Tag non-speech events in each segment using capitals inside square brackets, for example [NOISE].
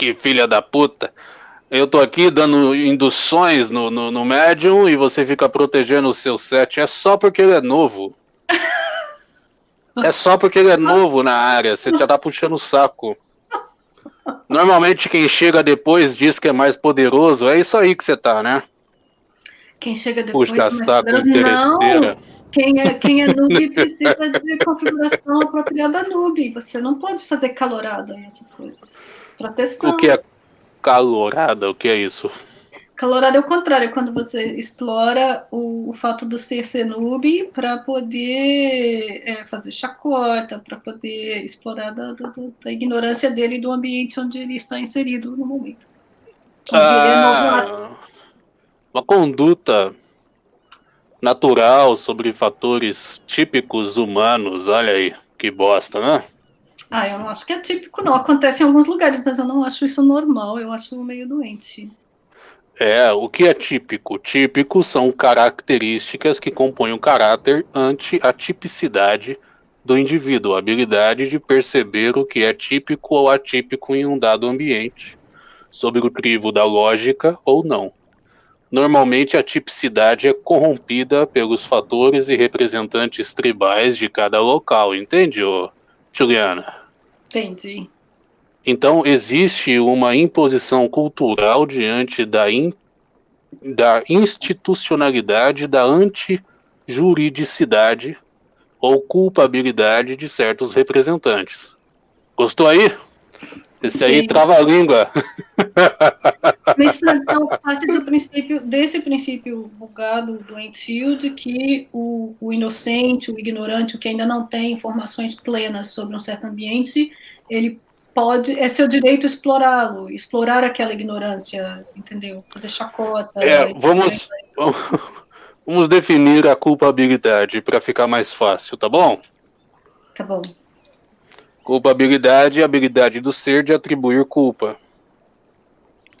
Que filha da puta. Eu tô aqui dando induções no, no, no médium e você fica protegendo o seu set. É só porque ele é novo. É só porque ele é novo na área. Você já tá puxando o saco. Normalmente quem chega depois diz que é mais poderoso. É isso aí que você tá, né? Quem chega depois Puxa, é mais poderoso. Não. Quem é, quem é noob [LAUGHS] precisa de configuração apropriada noob. Você não pode fazer calorada e essas coisas. Proteção. O que é calorada? O que é isso? Calorada é o contrário, é quando você explora o, o fato do ser ser noob para poder é, fazer chacota, para poder explorar da, do, da, ignorância dele do ambiente onde ele está inserido no momento. Ah, uma conduta natural sobre fatores típicos humanos. Olha aí, que bosta, né? Ah, eu não acho que é típico, não. Acontece em alguns lugares, mas eu não acho isso normal. Eu acho meio doente. É, o que é típico? Típico são características que compõem o caráter ante a tipicidade do indivíduo, a habilidade de perceber o que é típico ou atípico em um dado ambiente, sob o crivo da lógica ou não. Normalmente a tipicidade é corrompida pelos fatores e representantes tribais de cada local, entende, Juliana? Entendi. Então existe uma imposição cultural diante da, in, da institucionalidade da antijuridicidade ou culpabilidade de certos representantes. Gostou aí? Esse aí trava a língua. [LAUGHS] [LAUGHS] Então parte do princípio, desse princípio bugado, doentio, de que o, o inocente, o ignorante, o que ainda não tem informações plenas sobre um certo ambiente, ele pode, é seu direito explorá-lo, explorar aquela ignorância, entendeu? Fazer chacota. É, vamos, [LAUGHS] vamos definir a culpabilidade para ficar mais fácil, tá bom? Tá bom. Culpabilidade é a habilidade do ser de atribuir culpa.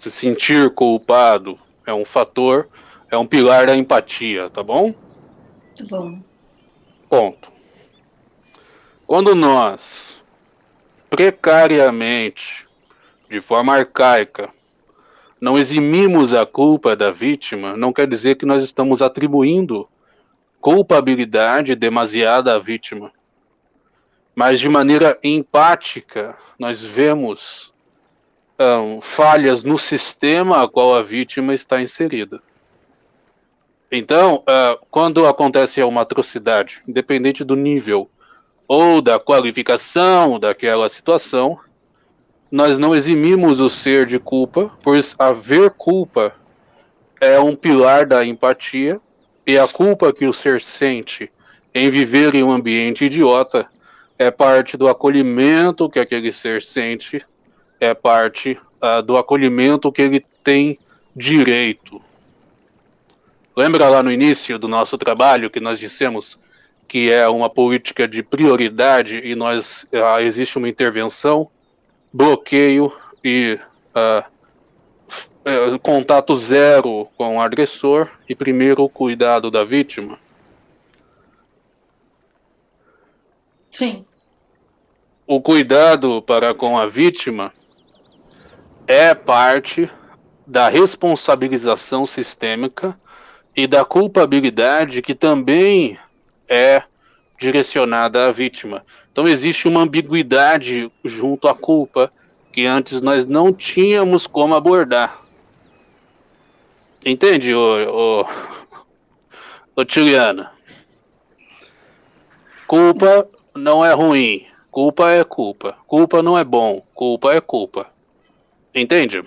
Se sentir culpado é um fator, é um pilar da empatia, tá bom? Tá bom. Ponto. Quando nós precariamente, de forma arcaica, não eximimos a culpa da vítima, não quer dizer que nós estamos atribuindo culpabilidade demasiada à vítima mas de maneira empática, nós vemos um, falhas no sistema a qual a vítima está inserida. Então, uh, quando acontece uma atrocidade, independente do nível ou da qualificação daquela situação, nós não eximimos o ser de culpa, pois haver culpa é um pilar da empatia, e a culpa que o ser sente em viver em um ambiente idiota é parte do acolhimento que aquele ser sente, é parte uh, do acolhimento que ele tem direito. Lembra lá no início do nosso trabalho que nós dissemos que é uma política de prioridade e nós uh, existe uma intervenção, bloqueio e uh, contato zero com o agressor e primeiro o cuidado da vítima? Sim o cuidado para com a vítima é parte da responsabilização sistêmica e da culpabilidade que também é direcionada à vítima. Então existe uma ambiguidade junto à culpa que antes nós não tínhamos como abordar. Entende, ô, ô, ô Tiliana? Culpa não é ruim, Culpa é culpa. Culpa não é bom. Culpa é culpa. Entende?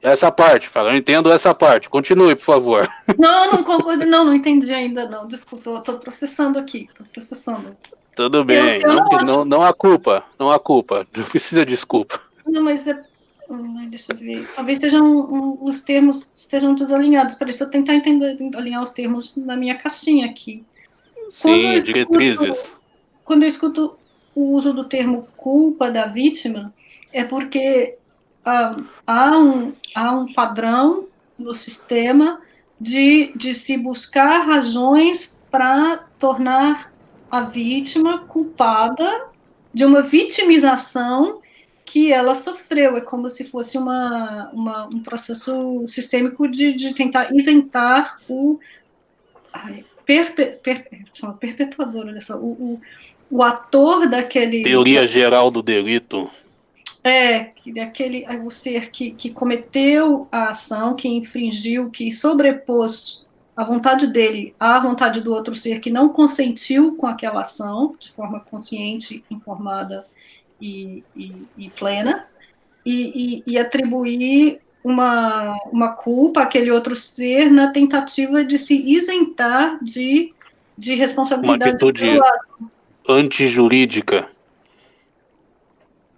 Essa parte, fala, eu entendo essa parte. Continue, por favor. [LAUGHS] Não, não concordo, não, não entendi ainda, não. Desculpa, eu tô processando aqui, tô processando. Tudo bem, eu, eu não, não, não, há culpa, não há culpa, [LAUGHS] não precisa de desculpa. Não, mas é deixa eu ver. Talvez sejam um, os termos estejam desalinhados. Para isso, eu tentar entender, alinhar os termos na minha caixinha aqui. Sim, escuto, diretrizes. Quando eu escuto o uso do termo culpa da vítima, é porque ah, há, um, há um padrão no sistema de, de se buscar razões para tornar a vítima culpada de uma vitimização que ela sofreu. É como se fosse uma, uma um processo sistêmico de, de tentar isentar o ai, perpe, per, perpetuador, olha só, o, o, o ator daquele. Teoria geral do delito. É, aquele o ser que, que cometeu a ação, que infringiu, que sobrepôs a vontade dele à vontade do outro ser que não consentiu com aquela ação, de forma consciente, informada e, e, e plena, e, e, atribuir uma, uma culpa àquele outro ser na tentativa de se isentar de, de responsabilidade. Uma atitude antijurídica.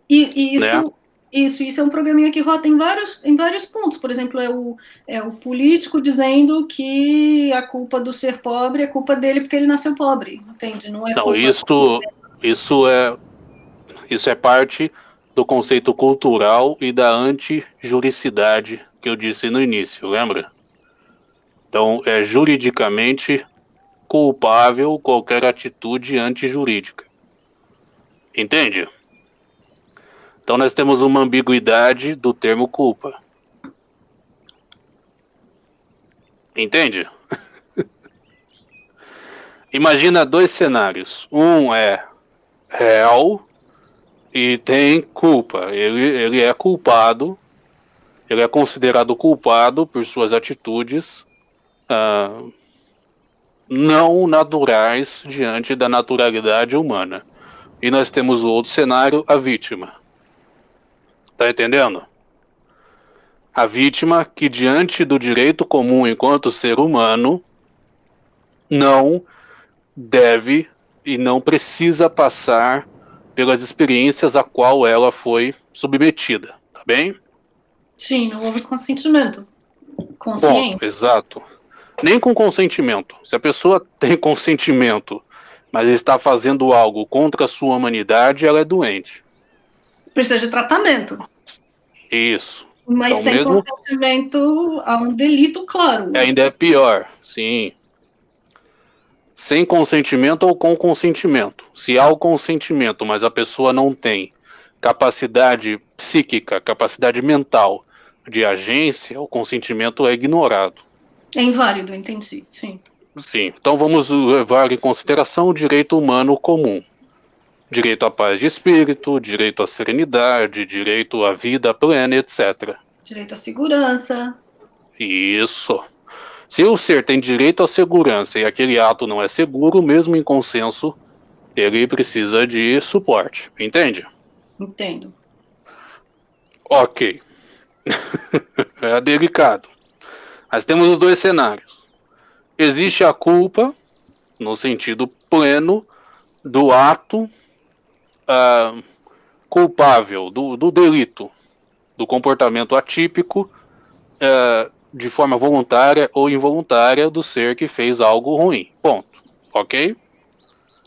E, e isso, né? isso, isso é um programinha que rota em vários, em vários pontos. Por exemplo, é o, é o político dizendo que a culpa do ser pobre é culpa dele porque ele nasceu pobre, entende? Não é Não, isso, isso é isso é parte do conceito cultural e da antijuricidade que eu disse no início, lembra? Então, é juridicamente culpável qualquer atitude antijurídica. Entende? Então nós temos uma ambiguidade do termo culpa. Entende? [LAUGHS] Imagina dois cenários. Um é réu e tem culpa. Ele, ele é culpado, ele é considerado culpado por suas atitudes uh, não naturais diante da naturalidade humana. E nós temos o outro cenário, a vítima. Tá entendendo? A vítima que, diante do direito comum enquanto ser humano, não deve e não precisa passar pelas experiências a qual ela foi submetida, tá bem? Sim, não houve consentimento consciente. Bom, exato. Nem com consentimento. Se a pessoa [LAUGHS] tem consentimento, mas está fazendo algo contra a sua humanidade, ela é doente. Precisa de tratamento. Isso. Mas então, sem mesmo... consentimento há um delito, claro. Ainda é pior, sim. Sem consentimento ou com consentimento. Se há o consentimento, mas a pessoa não tem capacidade psíquica, capacidade mental de agência, o consentimento é ignorado. É inválido, entendi, sim. Sim, então vamos levar em consideração o direito humano comum direito à paz de espírito, direito à serenidade, direito à vida plena, etc. Direito à segurança. Isso. Se o ser tem direito à segurança e aquele ato não é seguro, mesmo em consenso, ele precisa de suporte. Entende? Entendo. Ok. [LAUGHS] é delicado. Mas temos os dois cenários. Existe a culpa, no sentido pleno, do ato uh, culpável do, do, delito, do comportamento atípico, uh, de forma voluntária ou involuntária do ser que fez algo ruim. Ponto. Ok?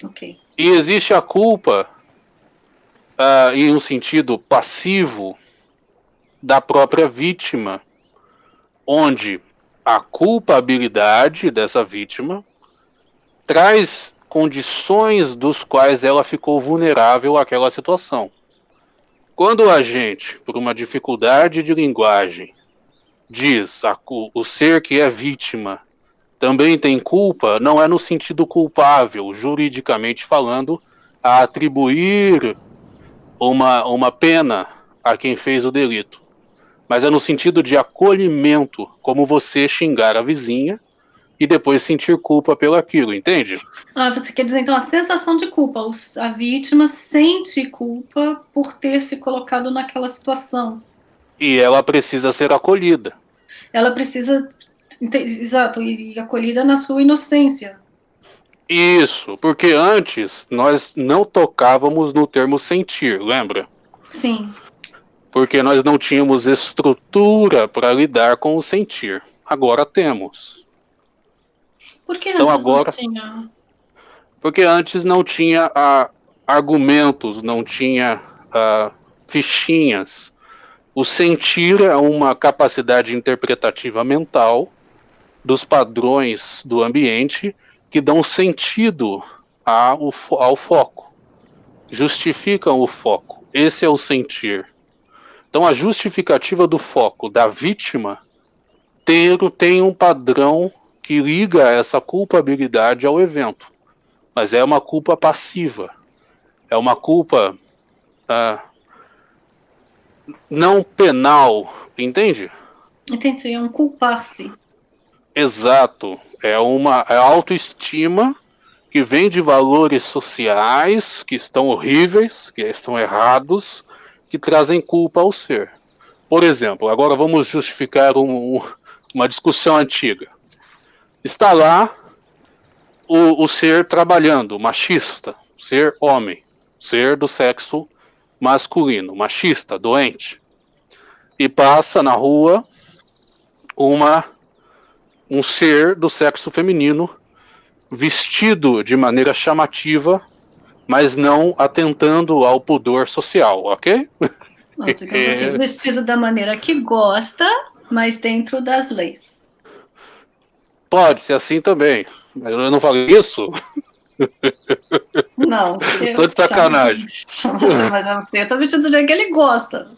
Ok. E existe a culpa uh, em um sentido passivo da própria vítima, onde a culpabilidade dessa vítima traz condições dos quais ela ficou vulnerável àquela situação. Quando a gente, por uma dificuldade de linguagem, diz a, o ser que é vítima também tem culpa, não é no sentido culpável, juridicamente falando, a atribuir uma, uma pena a quem fez o delito, mas é no sentido de acolhimento, como você xingar a vizinha e depois sentir culpa pelo aquilo, entende? Ah, você quer dizer então a sensação de culpa, a vítima sente culpa por ter se colocado naquela situação. E ela precisa ser acolhida. Ela precisa, exato, e acolhida na sua inocência. Isso, porque antes nós não tocávamos no termo sentir, lembra? Sim. Porque nós não tínhamos estrutura para lidar com o sentir. Agora temos. Por que então, antes agora, não tinha? Porque antes não tinha uh, argumentos, não tinha uh, fichinhas. O sentir é uma capacidade interpretativa mental dos padrões do ambiente que dão sentido ao, ao foco, justificam o foco. Esse é o sentir. Então, a justificativa do foco da vítima tem, tem um padrão que liga essa culpabilidade ao evento, mas é uma culpa passiva, é uma culpa ah, não penal, entende? Entendi, é um culpar-se. Exato, é uma é autoestima que vem de valores sociais que estão horríveis, que estão errados, que trazem culpa ao ser. Por exemplo, agora vamos justificar um, uma discussão antiga. Está lá o, o ser trabalhando, machista, ser homem, ser do sexo masculino, machista, doente, e passa na rua uma um ser do sexo feminino vestido de maneira chamativa, mas não atentando ao pudor social, ok? assim, [LAUGHS] vestido da maneira que gosta, mas dentro das leis. Pode ser assim também. Mas eu não falei isso? Não. [LAUGHS] Tô de sacanagem. [LAUGHS] Mas você tá vestido do jeito que ele gosta.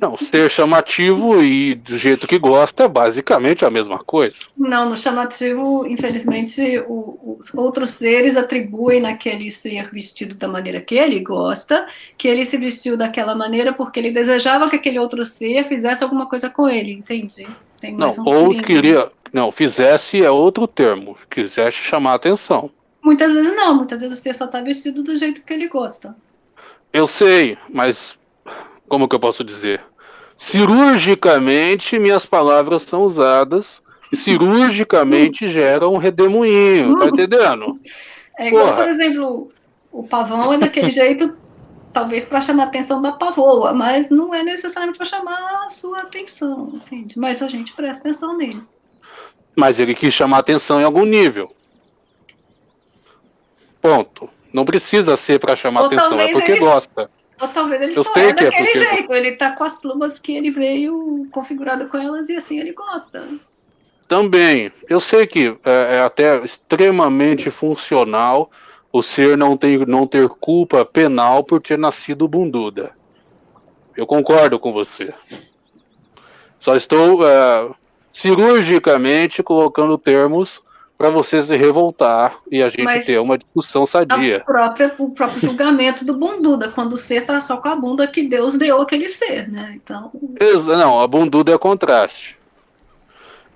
Não, ser chamativo e do jeito que gosta é basicamente a mesma coisa. Não, no chamativo, infelizmente, o, os outros seres atribuem naquele ser vestido da maneira que ele gosta, que ele se vestiu daquela maneira porque ele desejava que aquele outro ser fizesse alguma coisa com ele, entende? não, um ou queria. Não, fizesse é outro termo, quisesse chamar a atenção. Muitas vezes não, muitas vezes o ser só está vestido do jeito que ele gosta. Eu sei, mas como que eu posso dizer? Cirurgicamente, minhas palavras são usadas e cirurgicamente geram um redemoinho, tá entendendo? É igual, Porra. por exemplo, o pavão é daquele jeito, talvez para chamar a atenção da pavoa, mas não é necessariamente para chamar a sua atenção, entende? Mas a gente presta atenção nele. Mas ele quis chamar atenção em algum nível. Ponto. Não precisa ser para chamar Ou atenção, é porque ele... gosta. Ou talvez ele eu só é, é daquele é porque... jeito, ele tá com as plumas que ele veio configurado com elas e assim ele gosta. Também, eu sei que é, é até extremamente funcional o ser não, tem, não ter culpa penal por ter nascido bunduda. Eu concordo com você. Só estou é, cirurgicamente colocando termos para você se revoltar e a gente Mas ter uma discussão sadia. Própria, o próprio julgamento do bunduda, quando o ser tá só com a bunda que Deus deu aquele ser, né? Então. Não, a bunduda é contraste.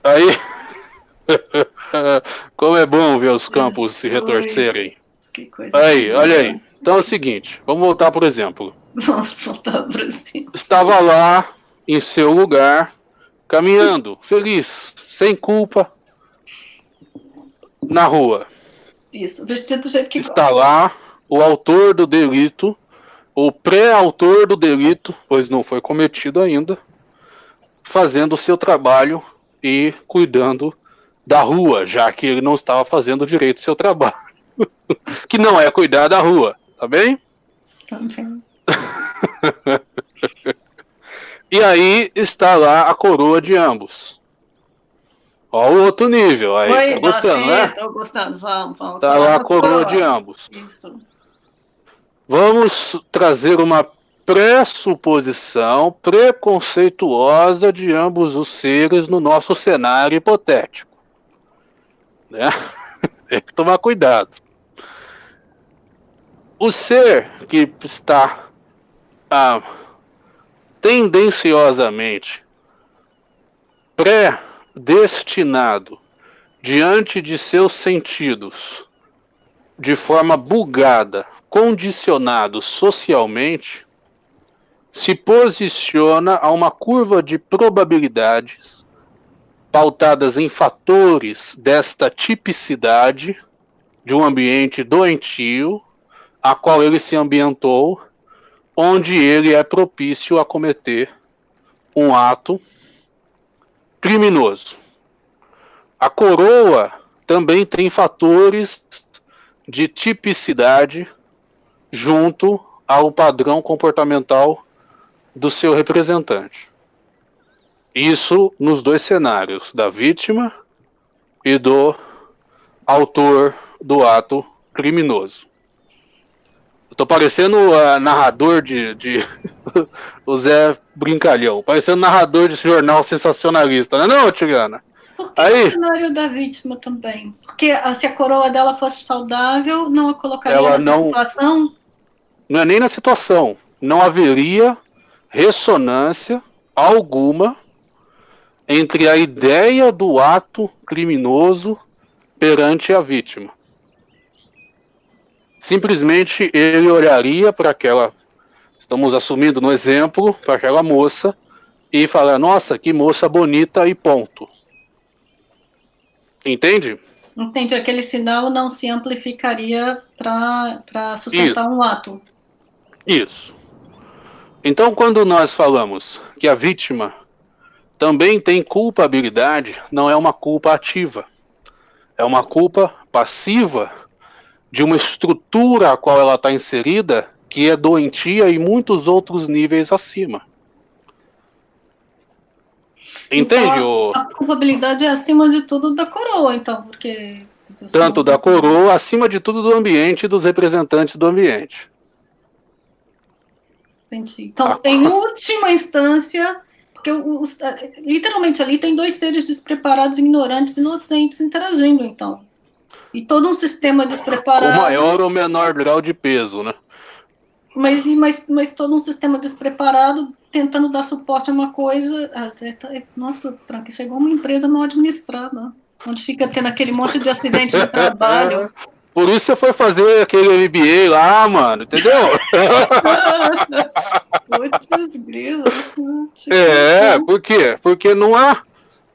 Aí. [LAUGHS] Como é bom ver os campos se retorcerem. Aí, olha aí. Então é o seguinte, vamos voltar por exemplo. Vamos voltar por exemplo. Estava lá em seu lugar, caminhando, feliz, sem culpa, na rua. Isso, vestido do jeito que Está gosta. lá o autor do delito, o pré-autor do delito, pois não foi cometido ainda, fazendo o seu trabalho e cuidando da rua, já que ele não estava fazendo direito o seu trabalho. [LAUGHS] que não é cuidar da rua, tá bem? Tá bem. [LAUGHS] e aí está lá a coroa de ambos. Ó, o outro nível aí. Oi, tá gostando, né? Tô gostando, vamos, vamos. Tá lá a coroa de ambos. Isso. Vamos trazer uma pressuposição preconceituosa de ambos os seres no nosso cenário hipotético. Né? [LAUGHS] Tem que tomar cuidado. O ser que está ah, tendenciosamente pré destinado diante de seus sentidos de forma bugada, condicionado socialmente, se posiciona a uma curva de probabilidades pautadas em fatores desta tipicidade de um ambiente doentio a qual ele se ambientou, onde ele é propício a cometer um ato criminoso. A coroa também tem fatores de tipicidade junto ao padrão comportamental do seu representante. Isso nos dois cenários, da vítima e do autor do ato criminoso. Eu tô parecendo uh, narrador de, de [LAUGHS] o Zé Brincalhão, parecendo narrador de jornal sensacionalista, não é não, Tigana? Por que Aí, o cenário da vítima também? Porque se a coroa dela fosse saudável, não a colocaria ela nessa não, situação? Não é nem na situação. Não haveria ressonância alguma entre a ideia do ato criminoso perante a vítima. Simplesmente ele olharia para aquela, estamos assumindo no exemplo, para aquela moça e falar: Nossa, que moça bonita e ponto. Entende? Entende? Aquele sinal não se amplificaria para sustentar Isso. um ato. Isso. Então, quando nós falamos que a vítima também tem culpabilidade, não é uma culpa ativa, é uma culpa passiva de uma estrutura a qual ela está inserida que é doentia e muitos outros níveis acima. Entende? Então, a culpabilidade é acima de tudo da coroa, então, porque. Tanto da coroa, acima de tudo do ambiente e dos representantes do ambiente. Entendi. Então, ah. em última instância, porque os, literalmente ali tem dois seres despreparados, ignorantes, inocentes interagindo, então. E todo um sistema despreparado. Com maior ou menor grau de peso, né? Mas, mas, mas todo um sistema despreparado tentando dar suporte a uma coisa. Nossa, Frank, isso é igual uma empresa mal administrada, onde fica tendo aquele monte de acidente de [LAUGHS] trabalho. Por isso você foi fazer aquele MBA lá, mano, entendeu? [LAUGHS] Putz, grilo. É, por quê? Porque não há,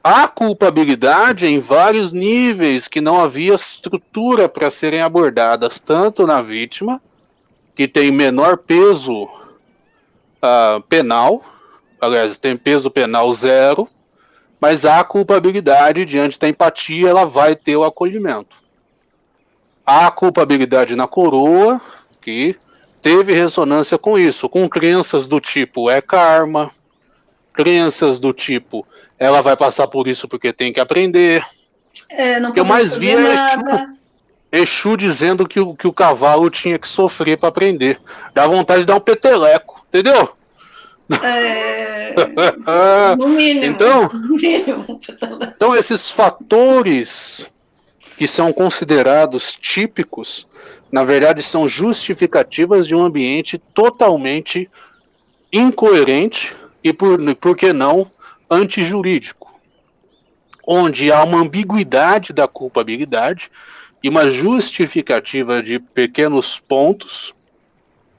há culpabilidade em vários níveis que não havia estrutura para serem abordadas, tanto na vítima, que tem menor peso uh, penal, aliás, tem peso penal zero, mas há culpabilidade diante da empatia, ela vai ter o acolhimento. Há culpabilidade na coroa, que teve ressonância com isso, com crenças do tipo é karma, crenças do tipo ela vai passar por isso porque tem que aprender. É, não que eu mais vi é Exu, Exu dizendo que o, que o cavalo tinha que sofrer para aprender. Dá vontade de dar um peteleco, entendeu? É, [LAUGHS] no mínimo. Então, no mínimo. então, esses fatores que são considerados típicos, na verdade, são justificativas de um ambiente totalmente incoerente e, por, por que não, antijurídico, onde há uma ambiguidade da culpabilidade e uma justificativa de pequenos pontos,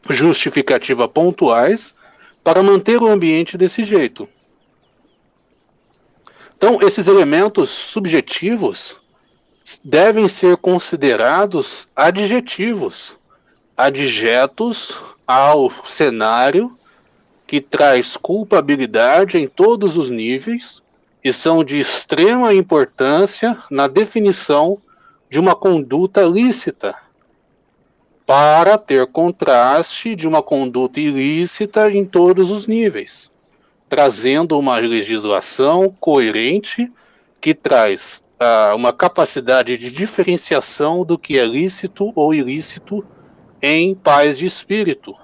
justificativa pontuais, para manter o ambiente desse jeito. Então, esses elementos subjetivos devem ser considerados adjetivos, adjetos ao cenário que traz culpabilidade em todos os níveis e são de extrema importância na definição de uma conduta lícita, para ter contraste de uma conduta ilícita em todos os níveis, trazendo uma legislação coerente que traz uh, uma capacidade de diferenciação do que é lícito ou ilícito em paz de espírito,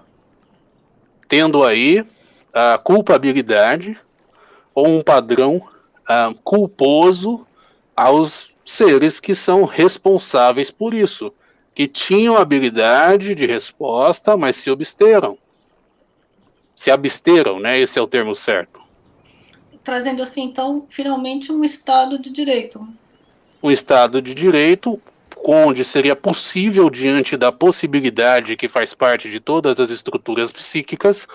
tendo aí a culpabilidade ou um padrão uh, culposo aos seres que são responsáveis por isso, que tinham habilidade de resposta, mas se absteram. Se absteram, né? Esse é o termo certo. Trazendo assim, então, finalmente um Estado de Direito um Estado de Direito, onde seria possível, diante da possibilidade que faz parte de todas as estruturas psíquicas,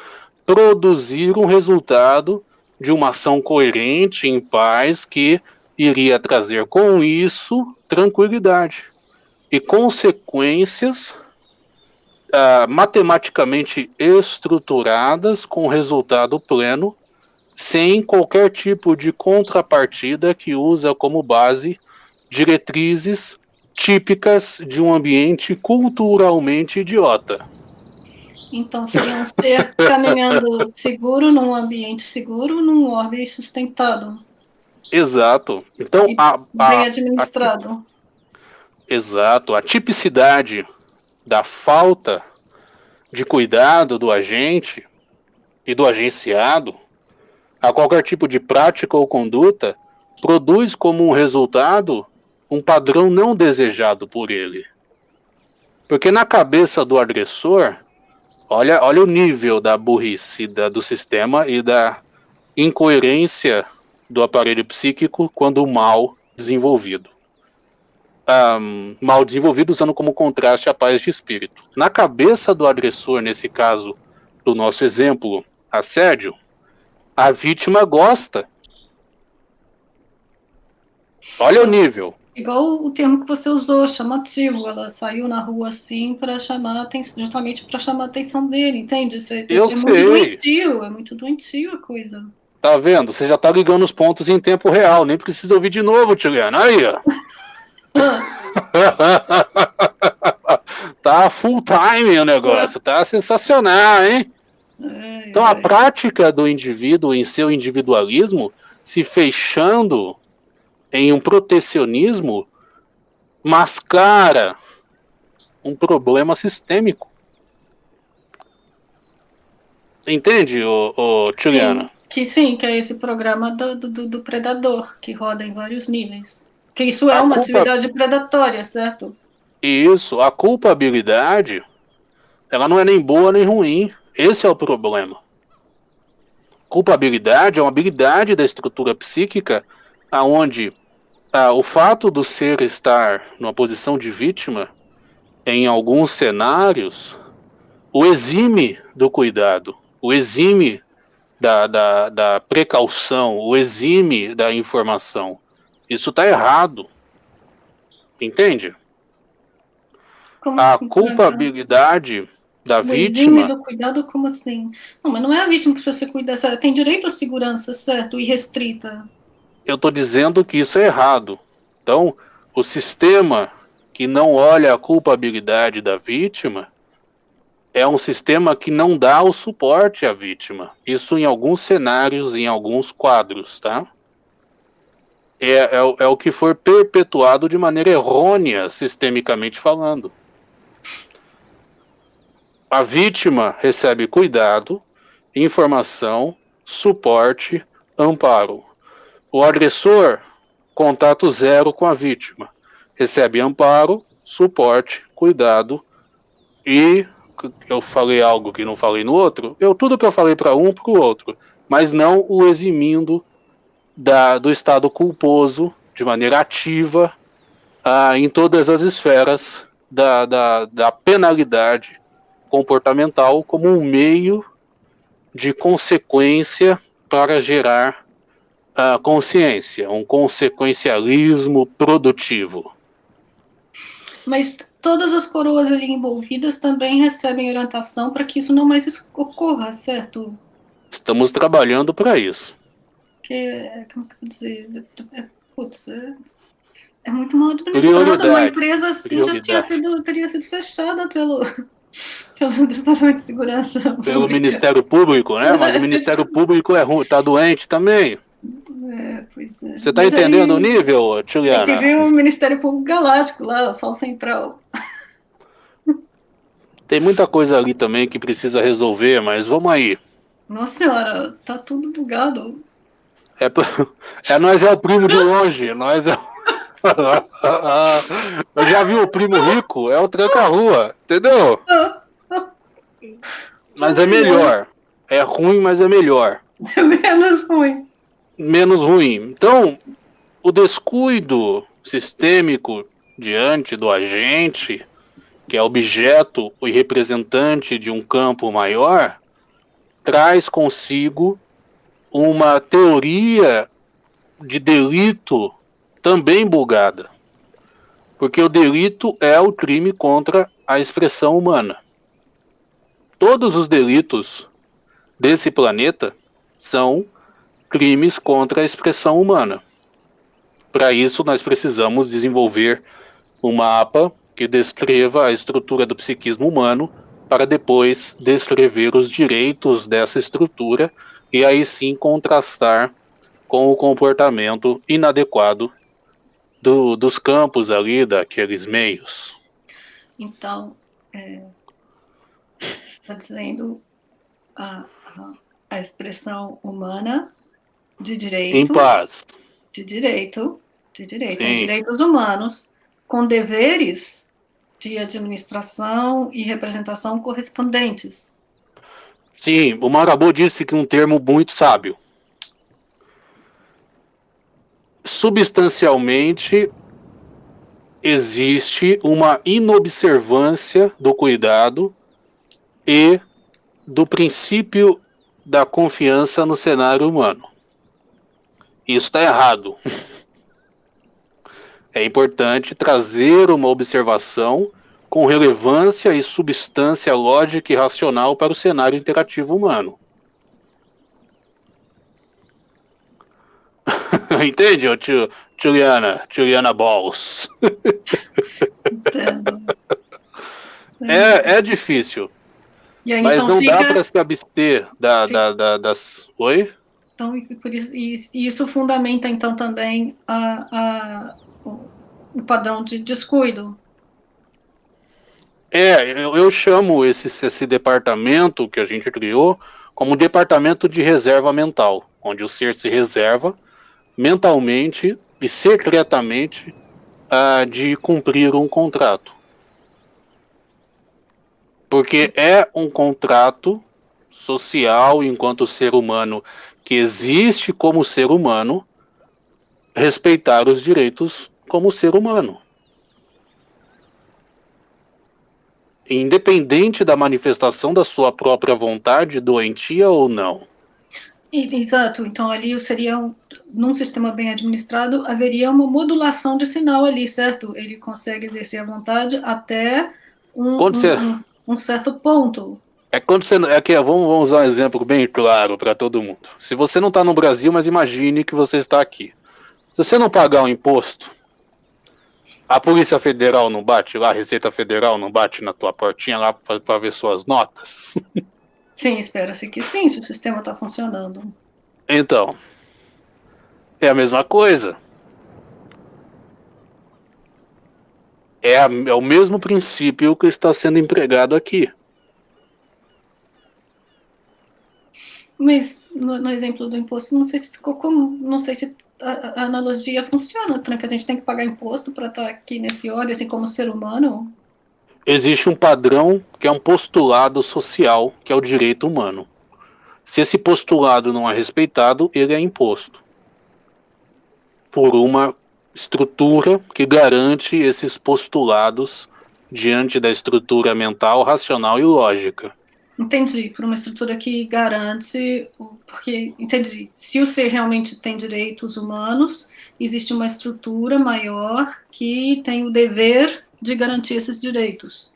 produzir um resultado de uma ação coerente, em paz, que iria trazer com isso tranquilidade e consequências uh, matematicamente estruturadas com resultado pleno, sem qualquer tipo de contrapartida que usa como base diretrizes típicas de um ambiente culturalmente idiota. Então, seria um ser caminhando seguro num ambiente seguro, num orbe sustentado. Exato. Então, e a, a, bem administrado. A, exato. A tipicidade da falta de cuidado do agente e do agenciado a qualquer tipo de prática ou conduta produz como um resultado um padrão não desejado por ele. Porque na cabeça do agressor, olha, olha o nível da burrice da, do sistema e da incoerência do aparelho psíquico quando mal desenvolvido. Um, mal desenvolvido usando como contraste a paz de espírito. Na cabeça do agressor, nesse caso do nosso exemplo, assédio, a vítima gosta. Olha o nível. Igual o termo que você usou, chamativo. Ela saiu na rua assim para chamar atenção, justamente para chamar a atenção dele, entende? Você, Eu é sei. muito doentio, é muito doentio a coisa. Tá vendo? Você já tá ligando os pontos em tempo real. Nem precisa ouvir de novo, Tiliana. Aí, ó. [LAUGHS] tá full time o negócio. Tá sensacional, hein? É, Então, a é. prática do indivíduo em seu individualismo se fechando em um protecionismo mascara um problema sistêmico. Entende, ô, ô Tiliana? Que sim, que é esse programa do, do, do predador, que roda em vários níveis. Que isso é A uma culpa- atividade predatória, certo? Isso, a culpabilidade, ela não é nem boa nem ruim. Esse é o problema. Culpabilidade é uma habilidade da estrutura psíquica aonde ah, o fato do ser estar numa posição de vítima, em alguns cenários, o exime do cuidado, o exime da, da, da precaução, o exime da informação. Isso está errado. Entende? Como A assim, culpabilidade da O exime vítima. do cuidado, como assim? Não, mas não é a vítima que você cuida, certo? tem direito à segurança, certo? E restrita. Eu estou dizendo que isso é errado. Então, o sistema que não olha a culpabilidade da vítima é um sistema que não dá o suporte à vítima. Isso em alguns cenários, em alguns quadros, tá? É, é, é o que for perpetuado de maneira errônea, sistemicamente falando. A vítima recebe cuidado, informação, suporte, amparo. O agressor, contato zero com a vítima. Recebe amparo, suporte, cuidado e eu falei algo que não falei no outro, eu tudo que eu falei para um para o outro, mas não o eximindo da, do estado culposo de maneira ativa ah, em todas as esferas da, da, da penalidade comportamental como um meio de consequência para gerar a consciência, um consequencialismo produtivo. Mas todas as coroas ali envolvidas também recebem orientação para que isso não mais ocorra, certo? Estamos trabalhando para isso. Porque, como que eu vou dizer? É, putz, é, é muito mal administrada. Uma empresa assim já tinha sido, teria sido fechada pelo, [LAUGHS] pelo Departamento de Segurança. Pelo. Ministério Público, né? Mas o Ministério [LAUGHS] Público é ruim, tá doente também. É, pois é. Você tá Mas aí entendendo o nível, Tem que Tiliana? ver o Ministério Público Galáctico lá, o Sol Central. Tem muita coisa ali também que precisa resolver, mas vamos aí. Nossa senhora, tá tudo bugado. É, [LAUGHS] é nós é o primo de longe, nós é. [LAUGHS] Eu já vi o primo rico, é o tranca-rua, entendeu? Mas é melhor. É ruim, mas é melhor. [LAUGHS] É menos ruim. Menos ruim. Então, o descuido sistêmico diante do agente, que é objeto e representante de um campo maior, traz consigo uma teoria de delito também bugada. Porque o delito é o crime contra a expressão humana. Todos os delitos desse planeta são crimes contra a expressão humana. Para isso, nós precisamos desenvolver um mapa que descreva a estrutura do psiquismo humano, para depois descrever os direitos dessa estrutura e aí sim contrastar com o comportamento inadequado do, dos campos ali, daqueles meios. Então, é, está dizendo a, a, a, expressão humana de direito. Em paz. De direito, de direito, direitos humanos, com deveres de administração e representação correspondentes. Sim, o Marabô disse que um termo muito sábio. Substancialmente, existe uma inobservância do cuidado e do princípio da confiança no cenário humano. Isso está errado. É importante trazer uma observação com relevância e substância lógica e racional para o cenário interativo humano. [LAUGHS] Entende, Juliana? Juliana Balls. Entendo. É, é difícil. Aí, mas então não fica... dá para se abster da, da, da, das. Oi? Então, por isso, e isso fundamenta, então, também a, a, o padrão de descuido. É, eu, eu chamo esse, esse departamento que a gente criou como departamento de reserva mental, onde o ser se reserva mentalmente e secretamente uh, de cumprir um contrato. Porque é um contrato social enquanto ser humano que existe como ser humano respeitar os direitos como ser humano. Independente da manifestação da sua própria vontade, doentia ou não. Exato, então ali seria, um, num sistema bem administrado, haveria uma modulação de sinal ali, certo? Ele consegue exercer a vontade até um, um, um, um certo ponto. É quando você. É que, vamos, vamos usar um exemplo bem claro para todo mundo. Se você não está no Brasil, mas imagine que você está aqui. Se você não pagar o um imposto, a Polícia Federal não bate lá, a Receita Federal não bate na tua portinha lá para ver suas notas? [LAUGHS] Sim, espera-se que sim, se o sistema está funcionando. Então, é a mesma coisa. É, a, é o mesmo princípio que está sendo empregado aqui. Mas no, no, exemplo do imposto, não sei se ficou como, não sei se a, a analogia funciona, né? que a gente tem que pagar imposto para estar tá aqui nesse óleo, assim como ser humano existe um padrão que é um postulado social, que é o direito humano. Se esse postulado não é respeitado, ele é imposto por uma estrutura que garante esses postulados diante da estrutura mental, racional e lógica. Entendi, por uma estrutura que garante, porque, entendi, se o ser realmente tem direitos humanos, existe uma estrutura maior que tem o dever de garantir esses direitos.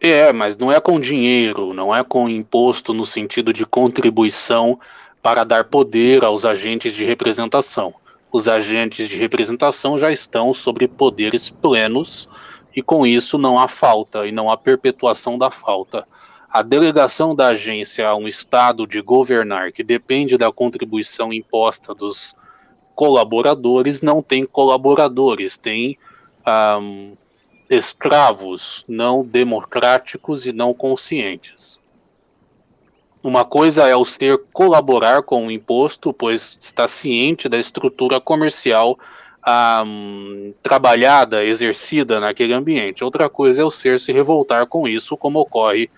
É, mas não é com dinheiro, não é com imposto no sentido de contribuição para dar poder aos agentes de representação. Os agentes de representação já estão sobre poderes plenos e com isso não há falta e não há perpetuação da falta. A delegação da agência a um estado de governar que depende da contribuição imposta dos colaboradores não tem colaboradores, tem um, escravos não democráticos e não conscientes. Uma coisa é o ser colaborar com o imposto, pois está ciente da estrutura comercial um, trabalhada, exercida naquele ambiente. Outra coisa é o ser se revoltar com isso, como ocorre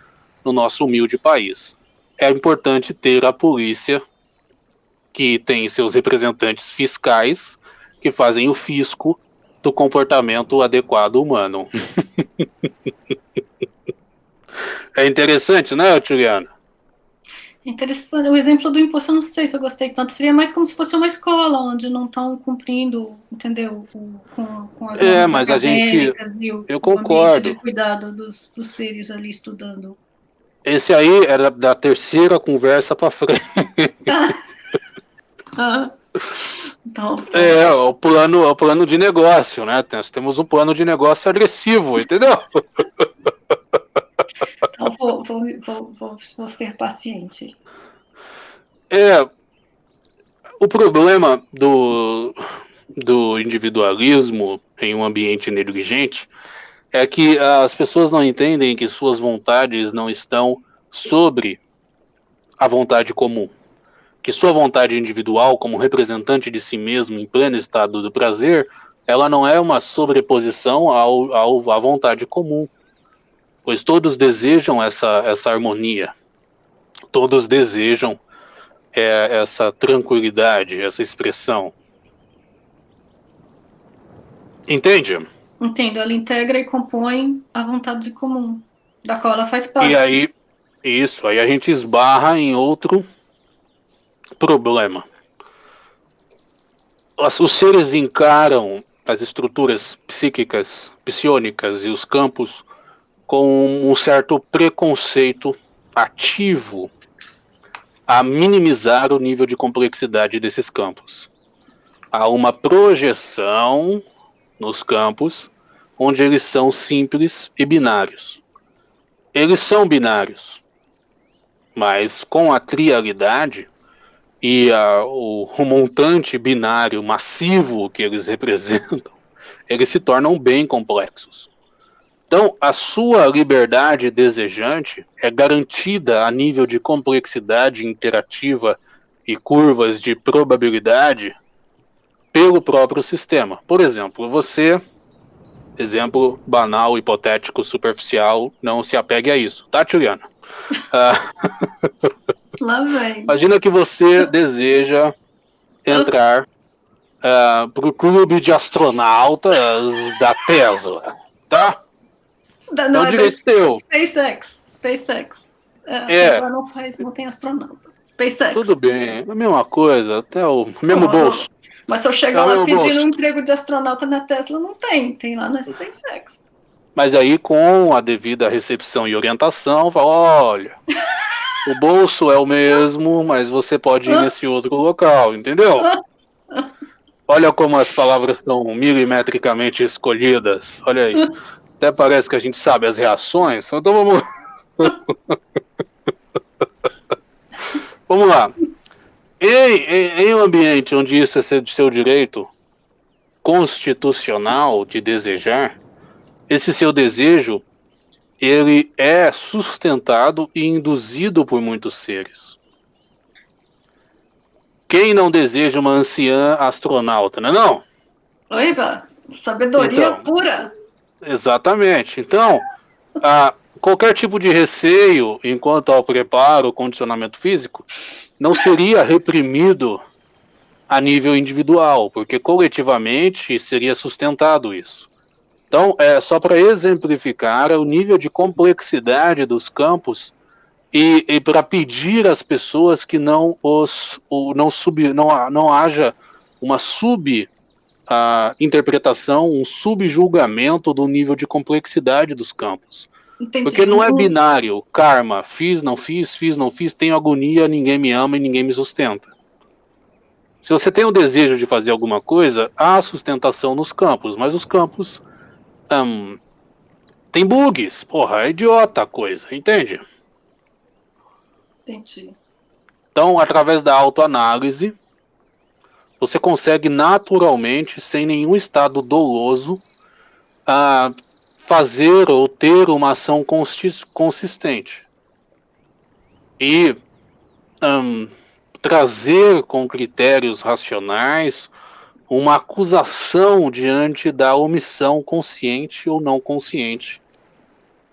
no nosso humilde país. É importante ter a polícia, que tem seus representantes fiscais, que fazem o fisco, do comportamento adequado humano. [LAUGHS] é interessante, né, Juliana? Interessante. O exemplo do imposto, eu não sei se eu gostei tanto. Seria mais como se fosse uma escola, onde não estão cumprindo, entendeu? Com, com as é, mas a gente. E o, eu concordo. de cuidado dos, dos seres ali estudando. Esse aí era da terceira conversa para frente. [LAUGHS] ah. Então, é, o plano, o plano de negócio, né? Nós temos um plano de negócio agressivo, entendeu? [LAUGHS] Então, vou, vou, vou, vou, vou ser paciente. É, o problema do, do individualismo em um ambiente negligente é que as pessoas não entendem que suas vontades não estão sobre a vontade comum. Que sua vontade individual, como representante de si mesmo em pleno estado do prazer, ela não é uma sobreposição ao, ao, à vontade comum. Pois todos desejam essa, essa harmonia. Todos desejam é, essa tranquilidade, essa expressão. Entende? Entendo. Ela integra e compõe a vontade comum, da qual ela faz parte. E aí, isso, aí a gente esbarra em outro problema. Os seres encaram as estruturas psíquicas, psionicas e os campos com um certo preconceito ativo a minimizar o nível de complexidade desses campos. Há uma projeção nos campos onde eles são simples e binários. Eles são binários, mas com a trialidade e a, o, o montante binário massivo que eles [LAUGHS] representam, eles se tornam bem complexos. Então, a sua liberdade desejante é garantida a nível de complexidade interativa e curvas de probabilidade pelo próprio sistema. Por exemplo, você, exemplo banal, hipotético, superficial, não se apegue a isso, tá, Juliana? Uh, [LAUGHS] Lá vem. Imagina que você deseja entrar uh, ah, para o clube de astronautas da Tesla, tá? Da, não, é, é direito teu. SpaceX. SpaceX. É, é. não, faz, não tem astronauta. SpaceX. Tudo bem, a mesma coisa, até o mesmo bolso. Mas se eu chegar lá pedindo um emprego de astronauta na Tesla, não tem, tem lá na SpaceX. Mas aí, com a devida recepção e orientação, fala, olha, [LAUGHS] o bolso é o mesmo, mas você pode ir nesse outro local, entendeu? Olha como as palavras estão milimetricamente escolhidas. Olha aí. Até parece que a gente sabe as reações. Então vamos. [LAUGHS] vamos lá. Em, em, em, um ambiente onde isso é seu direito constitucional de desejar, esse seu desejo ele é sustentado e induzido por muitos seres. Quem não deseja uma anciã astronauta, não é não? Oiba, sabedoria então, pura. Exatamente. Então, a, qualquer tipo de receio enquanto ao preparo, condicionamento físico, não seria reprimido a nível individual, porque coletivamente seria sustentado isso. Então, é só para exemplificar o nível de complexidade dos campos e, e para pedir às pessoas que não os o, não sub, não, não haja uma sub a interpretação, um subjulgamento do nível de complexidade dos campos. Entendi. Porque não é uhum. binário, karma, fiz, não fiz, fiz, não fiz, tenho agonia, ninguém me ama e ninguém me sustenta. Se você tem o desejo de fazer alguma coisa, há sustentação nos campos, mas os campos um, tem bugs. Porra, é idiota a coisa, entende? Entendi. Então, através da autoanálise, você consegue naturalmente, sem nenhum estado doloso, uh, fazer ou ter uma ação consistente. E um, trazer com critérios racionais uma acusação diante da omissão consciente ou não consciente,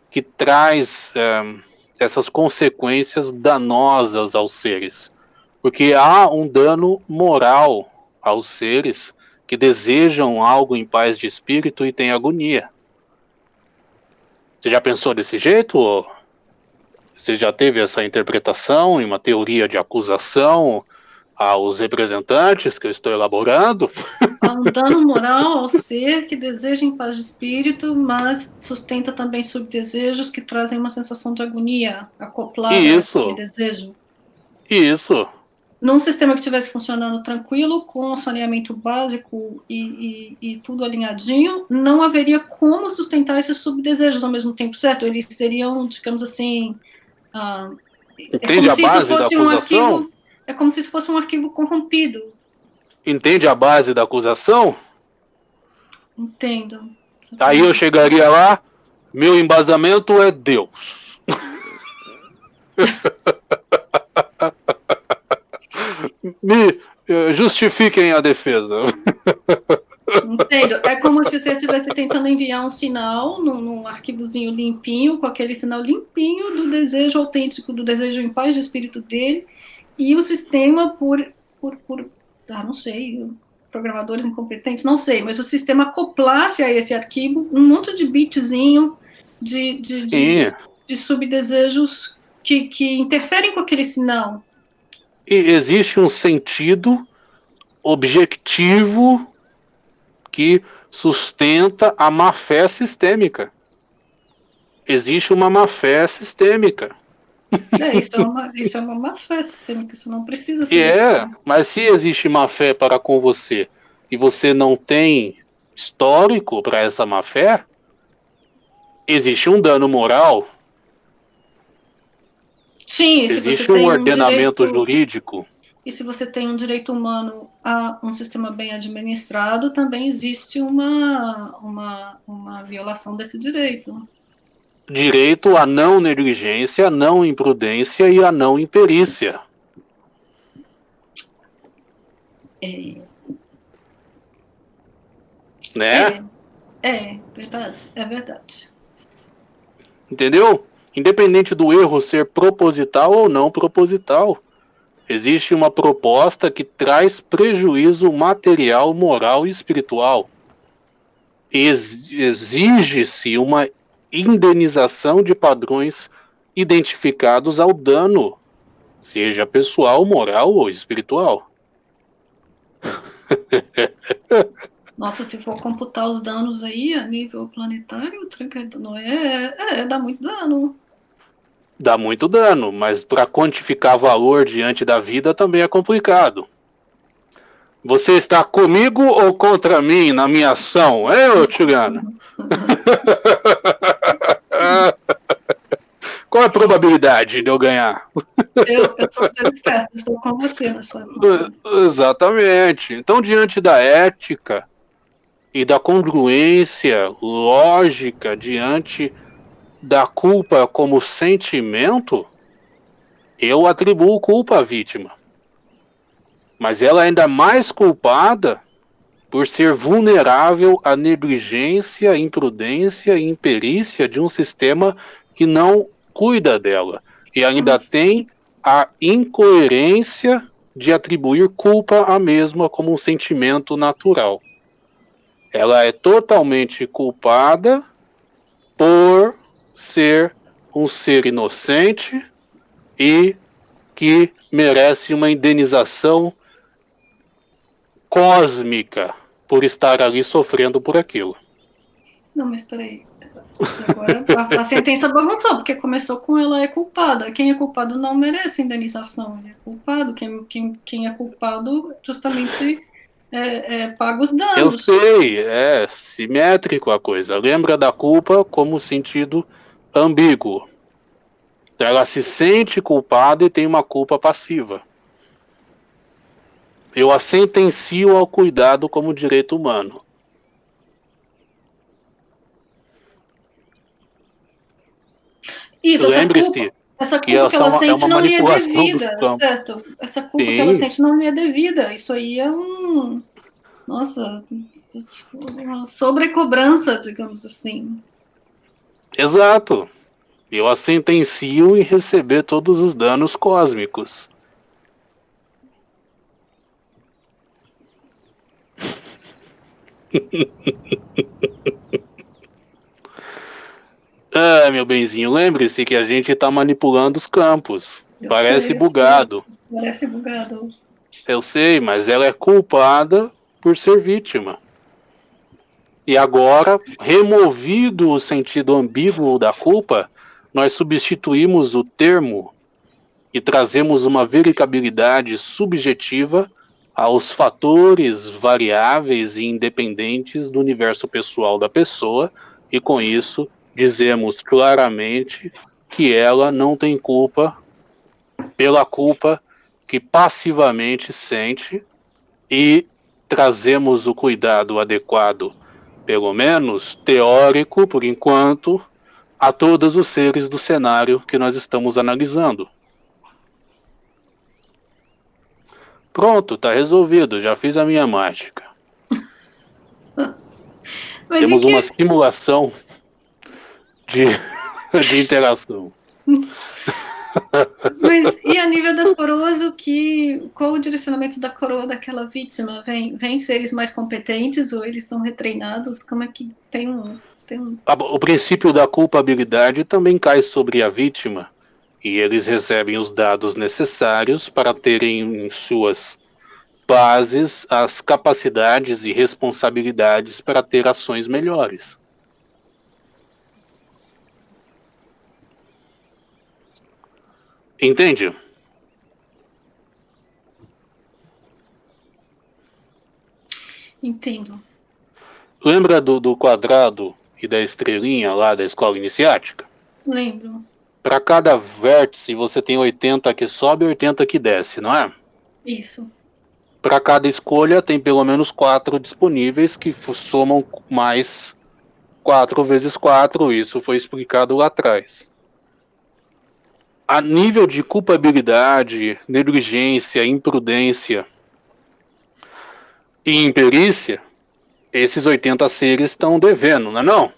que traz um, essas consequências danosas aos seres. Porque há um dano moral aos seres que desejam algo em paz de espírito e têm agonia. Você já pensou desse jeito? Ou você já teve essa interpretação em uma teoria de acusação aos representantes que eu estou elaborando? Há um dano moral ao ser que deseja em paz de espírito, mas sustenta também subdesejos que trazem uma sensação de agonia acoplada Isso. ao desejo. Isso num sistema que estivesse funcionando tranquilo, com saneamento básico e, e, e, tudo alinhadinho, não haveria como sustentar esses subdesejos ao mesmo tempo, certo? Eles seriam, digamos assim. Ah, é Entende a base da acusação? Um arquivo, é como se isso fosse um arquivo corrompido. Entende a base da acusação? Entendo. Aí eu chegaria lá, Meu embasamento é Deus. [LAUGHS] Me eh, justifiquem a defesa. Entendo. É como se você estivesse tentando enviar um sinal num, num, arquivozinho limpinho, com aquele sinal limpinho do desejo autêntico, do desejo em paz de espírito dele, e o sistema, por, por, por ah, não sei, programadores incompetentes, não sei, mas o sistema acoplasse a esse arquivo um monte de bitzinho de, de, de, de subdesejos que, que interferem com aquele sinal. Existe um sentido objetivo que sustenta a má-fé sistêmica. Existe uma má-fé sistêmica. É, isso é uma, isso é uma má-fé sistêmica, isso não precisa ser. É, mas se existe má-fé para com você e você não tem histórico para essa má-fé, existe um dano moral. Sim, existe um ordenamento um direito... jurídico e se você tem um direito humano a um sistema bem administrado, também existe uma, uma, uma violação desse direito. Direito à não negligência, à não imprudência e à não imperícia. É. Né? É, é verdade, é verdade. Entendeu? Independente do erro ser proposital ou não proposital. Existe uma proposta que traz prejuízo material, moral e espiritual. Exige-se uma indenização de padrões identificados ao dano, seja pessoal, moral ou espiritual. [LAUGHS] Nossa, se for computar os danos aí a nível planetário, não é, é, é dá muito dano dá muito dano, mas para quantificar valor diante da vida também é complicado. Você está comigo ou contra mim na minha ação? [LAUGHS] É, ô? Qual a probabilidade de eu ganhar? Eu, eu sou certo, estou com você na sua [LAUGHS] Exatamente. Então, diante da ética e da congruência lógica diante da culpa como sentimento, eu atribuo culpa à vítima. Mas ela é ainda mais culpada por ser vulnerável à negligência, imprudência e imperícia de um sistema que não cuida dela. E ainda Nossa. tem a incoerência de atribuir culpa à mesma como um sentimento natural. Ela é totalmente culpada por ser um ser inocente e que merece uma indenização cósmica por estar ali sofrendo por aquilo. Não, mas peraí. Agora a, sentença bagunçou, porque começou com ela é culpada. Quem é culpado não merece indenização. Ele é culpado. Quem, quem, quem é culpado justamente é, é, paga os danos. Eu sei, é simétrico a coisa. Lembra da culpa como sentido ambíguo. Ela se sente culpada e tem uma culpa passiva. Eu a sentencio ao cuidado como direito humano. Isso, Lembre-se essa culpa que ela é sente não lhe é devida, certo? Essa culpa Sim. que ela sente não lhe é devida. Isso aí é um. Nossa, uma sobrecobrança, digamos assim. Exato. Eu a sentencio em receber todos os danos cósmicos. [LAUGHS] ah, meu benzinho, lembre-se que a gente está manipulando os campos. Eu Parece sei, bugado. Sei. Parece bugado. Eu sei, mas ela é culpada por ser vítima. E agora, removido o sentido ambíguo da culpa, nós substituímos o termo e trazemos uma verificabilidade subjetiva aos fatores variáveis e independentes do universo pessoal da pessoa, e com isso dizemos claramente que ela não tem culpa pela culpa que passivamente sente e trazemos o cuidado adequado pelo menos teórico por enquanto, a todos os seres do cenário que nós estamos analisando. Pronto, tá resolvido, já fiz a minha mágica. [LAUGHS] Mas Temos que... uma simulação de, [LAUGHS] de interação. Mas e a nível das coroas, o que, qual o direcionamento da coroa daquela vítima? Vem, vem seres mais competentes ou eles são retreinados? Como é que tem um, tem um... O princípio da culpabilidade também cai sobre a vítima e eles recebem os dados necessários para terem em suas bases as capacidades e responsabilidades para ter ações melhores. Entende? Entendo. Lembra do, do quadrado e da estrelinha lá da escola iniciática? Lembro. Para cada vértice você tem 80 que sobe e 80 que desce, não é? Isso. Para cada escolha tem pelo menos quatro disponíveis que somam mais 4 vezes 4, isso foi explicado lá atrás a nível de culpabilidade, negligência, imprudência e imperícia, esses 80 seres estão devendo, não é não?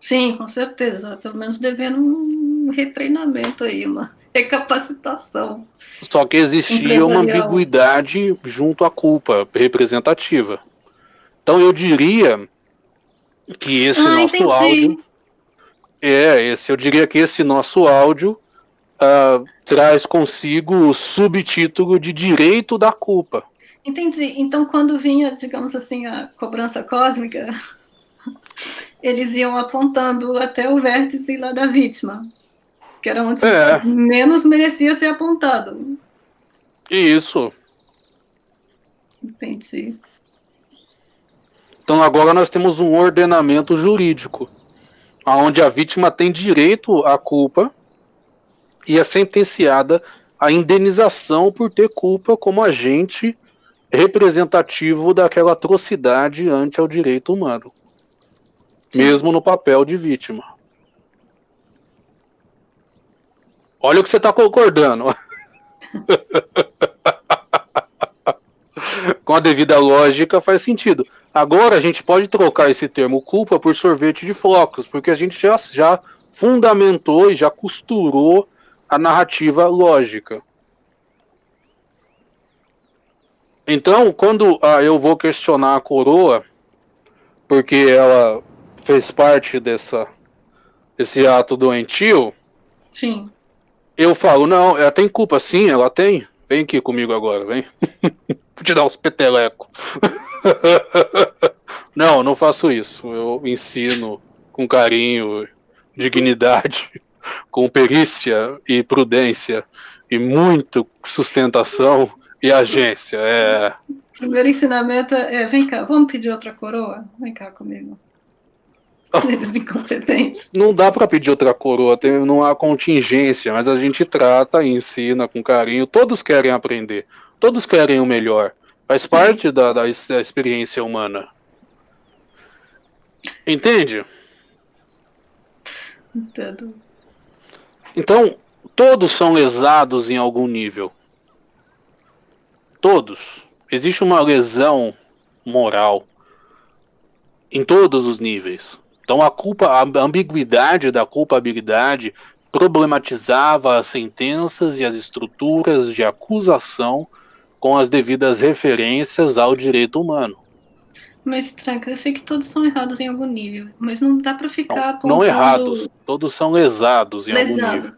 Sim, com certeza. Pelo menos devendo um retreinamento aí, uma recapacitação. Só que existia uma ambiguidade junto à culpa representativa. Então eu diria que esse ah, nosso entendi. áudio. É, esse, eu diria que esse nosso áudio uh, traz consigo o subtítulo de direito da culpa. Entendi. Então, quando vinha, digamos assim, a cobrança cósmica, eles iam apontando até o vértice lá da vítima, que era onde é. menos merecia ser apontado. Isso. Entendi. Então agora nós temos um ordenamento jurídico, onde a vítima tem direito à culpa e é sentenciada à indenização por ter culpa como agente representativo daquela atrocidade ante ao direito humano, Sim. mesmo no papel de vítima. Olha o que você está concordando. [LAUGHS] Com a devida lógica faz sentido. Agora a gente pode trocar esse termo culpa por sorvete de flocos, porque a gente já, já fundamentou e já costurou a narrativa lógica. Então, quando ah, eu vou questionar a coroa, porque ela fez parte dessa esse ato doentio, sim. eu falo, não, ela tem culpa, sim, ela tem. Vem aqui comigo agora, vem. [LAUGHS] Vou te dar uns petelecos. [LAUGHS] não, não faço isso. Eu ensino com carinho, dignidade com perícia e prudência e muito sustentação e agência. É... Primeiro ensinamento é, vem cá, vamos pedir outra coroa? Vem cá comigo. [LAUGHS] Eles incompetentes. Não dá para pedir outra coroa, tem, não há contingência, mas a gente trata e ensina com carinho. Todos querem aprender, todos querem o melhor. Faz parte da, da, da experiência humana. Entende? Entendo. Então, todos são lesados em algum nível. Todos. Existe uma lesão moral em todos os níveis. Então a culpa, a ambiguidade da culpabilidade problematizava as sentenças e as estruturas de acusação com as devidas referências ao direito humano. Mas, Tranca, eu sei que todos são errados em algum nível, mas não dá para ficar não, apontando... Não errados, todos são lesados em lesados. algum nível.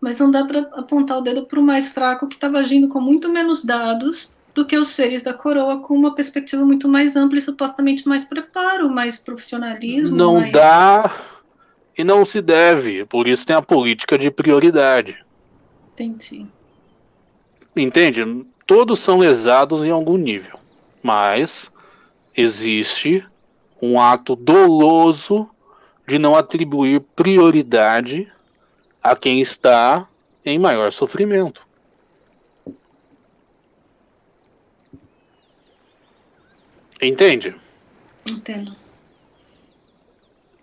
Mas não dá para apontar o dedo para o mais fraco que estava agindo com muito menos dados do que os seres da coroa, com uma perspectiva muito mais ampla e supostamente mais preparo, mais profissionalismo. Não mais... dá e não se deve, por isso tem a política de prioridade. Entendi. Entende? Todos são lesados em algum nível, mas existe um ato doloso de não atribuir prioridade a quem está em maior sofrimento. Entende? Entendo.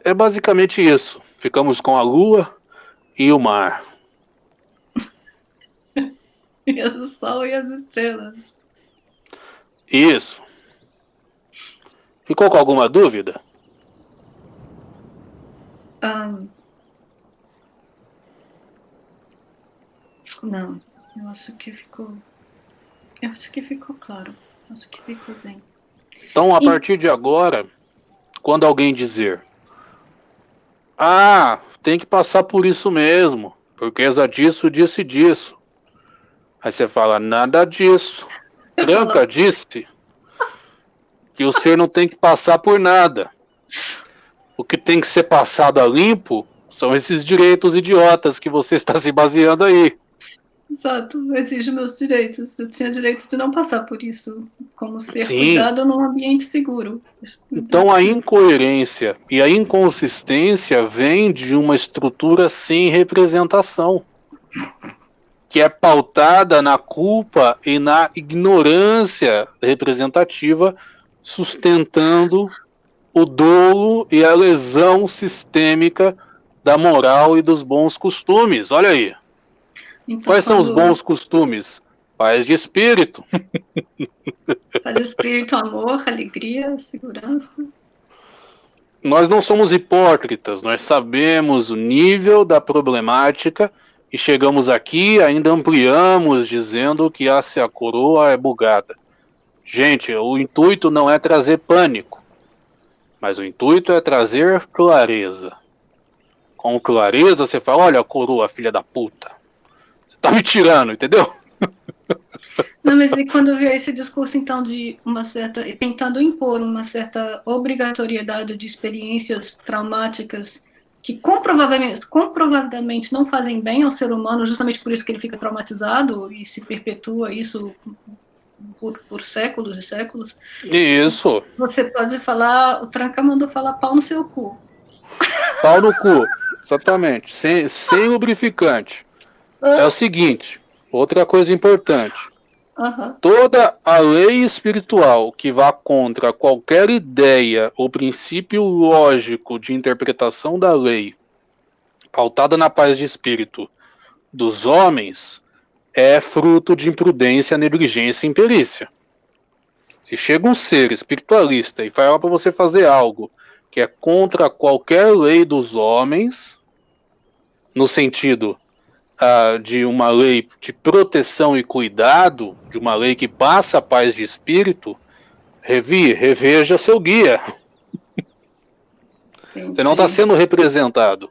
é basicamente isso. Ficamos com a lua e o mar. [LAUGHS] e o sol e as estrelas. Isso. Ficou com alguma dúvida? Um, não, eu acho que ficou. Eu acho que ficou claro. Acho que ficou bem. Então, a e... partir de agora, quando alguém dizer ah, tem que passar por isso mesmo, porque é disso, disso e disso. Aí você fala, nada disso. Tranca disse que o ser não tem que passar por nada. O que tem que ser passado a limpo são esses direitos idiotas que você está se baseando aí. Exato, exige meus direitos. Eu tinha direito de não passar por isso, como ser Sim. cuidado num ambiente seguro. Então a incoerência e a inconsistência vem de uma estrutura sem representação, que é pautada na culpa e na ignorância representativa, sustentando o dolo e a lesão sistêmica da moral e dos bons costumes. Olha aí. Então, Quais são os bons costumes? Paz de espírito. [LAUGHS] Paz de espírito, amor, alegria, segurança. Nós não somos hipócritas, nós sabemos o nível da problemática e chegamos aqui, ainda ampliamos dizendo que a, se a coroa é bugada. Gente, o intuito não é trazer pânico, mas o intuito é trazer clareza. Com clareza você fala, olha a coroa, filha da puta tá me tirando, entendeu? [LAUGHS] Não, mas e quando veio esse discurso, então, de uma certa. tentando impor uma certa obrigatoriedade de experiências traumáticas que comprovadamente, comprovadamente não fazem bem ao ser humano, justamente por isso que ele fica traumatizado e se perpetua isso por, por séculos e séculos. Isso. Você pode falar, o Tranca mandou falar pau no seu cu. Pau no cu, exatamente. Sem, sem lubrificante. É o seguinte, outra coisa importante. Uhum. Toda a lei espiritual que vá contra qualquer ideia ou princípio lógico de interpretação da lei, pautada na paz de espírito dos homens, é fruto de imprudência, negligência e imperícia. Se chega um ser espiritualista e fala para você fazer algo que é contra qualquer lei dos homens, no sentido uh, de uma lei de proteção e cuidado, de uma lei que passa a paz de espírito, revi, reveja seu guia. Entendi. Você não está sendo representado.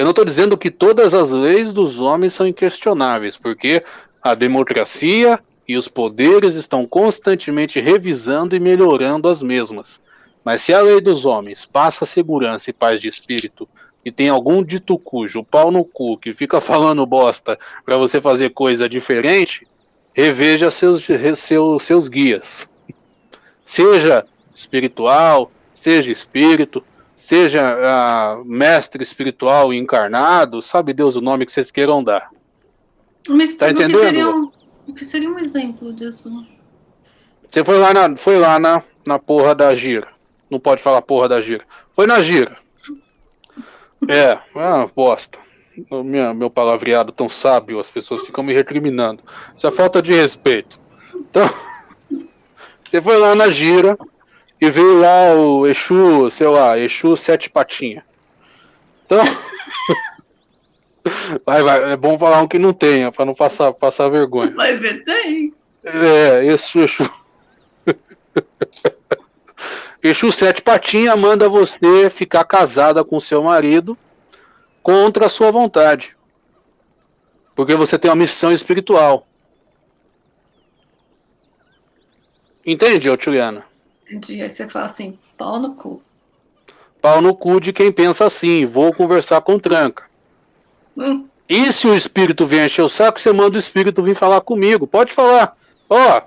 Eu não estou dizendo que todas as leis dos homens são inquestionáveis, porque a democracia e os poderes estão constantemente revisando e melhorando as mesmas. Mas se a lei dos homens passa segurança e paz de espírito e tem algum dito cujo pau no cu que fica [LAUGHS] falando bosta para você fazer coisa diferente, reveja seus, seus, seus guias. Seja espiritual, seja espírito, seja uh, mestre espiritual encarnado, sabe Deus o nome que vocês queiram dar. Mas tá entendendo? Que seria, um, que seria um exemplo disso? Você foi lá na, foi lá na, na porra da gira. Não pode falar porra da gira. Foi na gira. [LAUGHS] É, é uma bosta. Minha, meu palavreado tão sábio, as pessoas ficam me recriminando. Isso é falta de respeito. Então, [LAUGHS] você foi lá na gira e veio lá o Exu, sei lá, Exu Sete Patinha. Então, [LAUGHS] vai, vai, é bom falar um que não tenha, para não passar, passar vergonha. Vai ver, tem. É, Exu, Exu. [LAUGHS] Exu Sete Patinha manda você ficar casada com seu marido contra a sua vontade. Porque você tem uma missão espiritual. Entende, Otiliana? Entendi. Aí você fala assim, pau no cu. Pau no cu de quem pensa assim, vou conversar com tranca. Hum. E se o espírito vem encher o saco, você manda o espírito vir falar comigo. Pode falar. Ó, oh,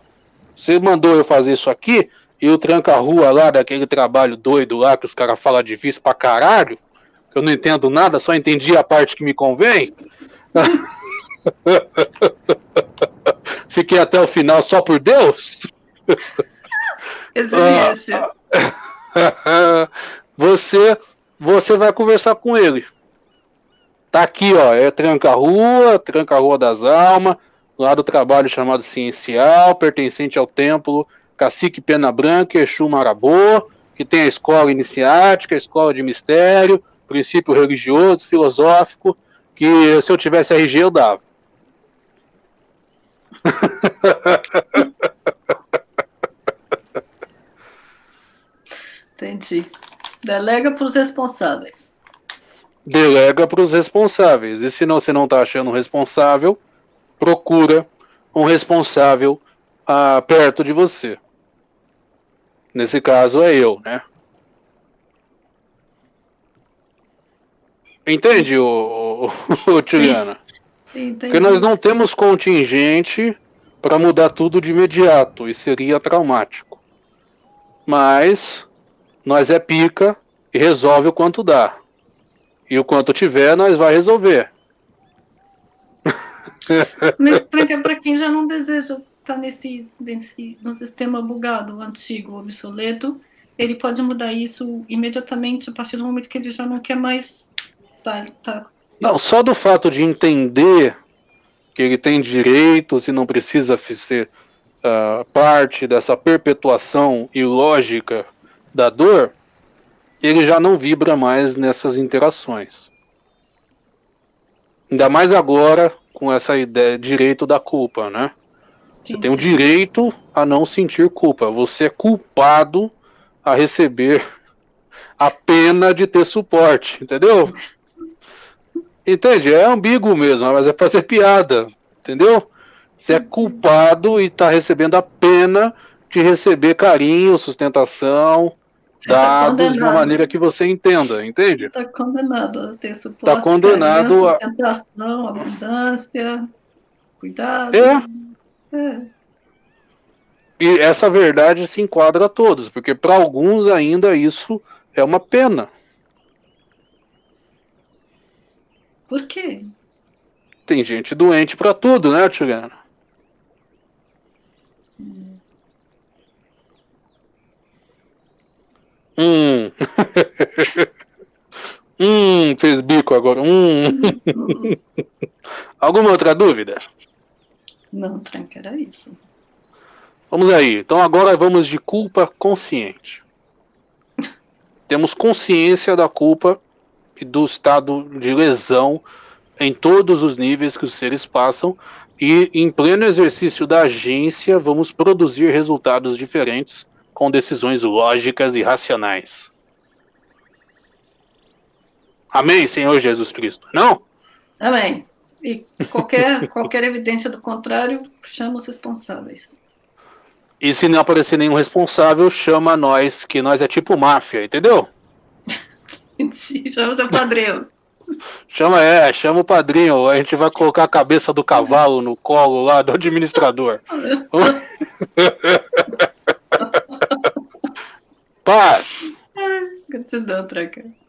você mandou eu fazer isso aqui, e o tranca-rua lá, daquele trabalho doido lá, que os caras falam difícil pra caralho, que eu não entendo nada, só entendi a parte que me convém. [LAUGHS] Fiquei até o final só por Deus. [LAUGHS] Excelência. [LAUGHS] Você você vai conversar com ele. Tá aqui, ó, é tranca-rua, tranca-rua das almas, lá do trabalho chamado Ciencial, pertencente ao templo Cacique Pena Branca, Exu Marabô, que tem a escola iniciática, a escola de mistério, princípio religioso, filosófico, que se eu tivesse RG eu dava. [LAUGHS] Entendi. Delega para os responsáveis. Delega para os responsáveis. E se não, você não está achando um responsável, procura um responsável ah, perto de você. Nesse caso é eu, né? Entende, o, o, o Juliana? Porque nós não temos contingente para mudar tudo de imediato e seria traumático. Mas nós é pica e resolve o quanto dá. E o quanto tiver, nós vai resolver. [LAUGHS] Mas para quem já não deseja estar tá nesse, nesse no sistema bugado, antigo, obsoleto, ele pode mudar isso imediatamente a partir do momento que ele já não quer mais tá, tá. Não, só do fato de entender que ele tem direitos e não precisa ser uh, parte dessa perpetuação ilógica da dor, ele já não vibra mais nessas interações. Ainda mais agora com essa ideia direito da culpa, né? Você tem o direito a não sentir culpa. Você é culpado a receber a pena de ter suporte, entendeu? Entende? É ambíguo mesmo, mas é fazer piada, entendeu? Você é culpado e está recebendo a pena de receber carinho, sustentação, tá dados tá de uma maneira que você entenda, entende? Está condenado a ter suporte, tá condenado a... abundância, cuidado. É. é. E essa verdade se enquadra a todos, porque para alguns ainda isso é uma pena. Por quê? Tem gente doente para tudo, né, Tigana? Hum. Hum. [LAUGHS] hum, fez bico agora. Hum. Alguma outra dúvida? Não, Frank, era isso. Vamos aí. Então agora vamos de culpa consciente. Temos consciência da culpa e do estado de lesão em todos os níveis que os seres passam e em pleno exercício da agência vamos produzir resultados diferentes com decisões lógicas e racionais. Amém, Senhor Jesus Cristo. Não? Amém. E qualquer, [LAUGHS] qualquer evidência do contrário, chama os responsáveis. E se não aparecer nenhum responsável, chama nós, que nós é tipo máfia, entendeu? [LAUGHS] chama o seu padrinho. [LAUGHS] Chama, é, chama o padrinho. A gente vai colocar a cabeça do cavalo no colo lá do administrador. Paz. Gratidão, Traca.